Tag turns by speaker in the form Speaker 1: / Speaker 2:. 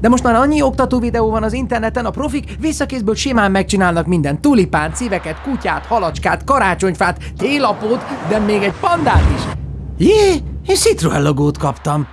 Speaker 1: De most már annyi oktató videó van az interneten, a profik visszakészből simán megcsinálnak minden. Tulipán, szíveket, kutyát, halacskát, karácsonyfát, télapót, de még egy pandát is. Jé, én Citroen logót kaptam.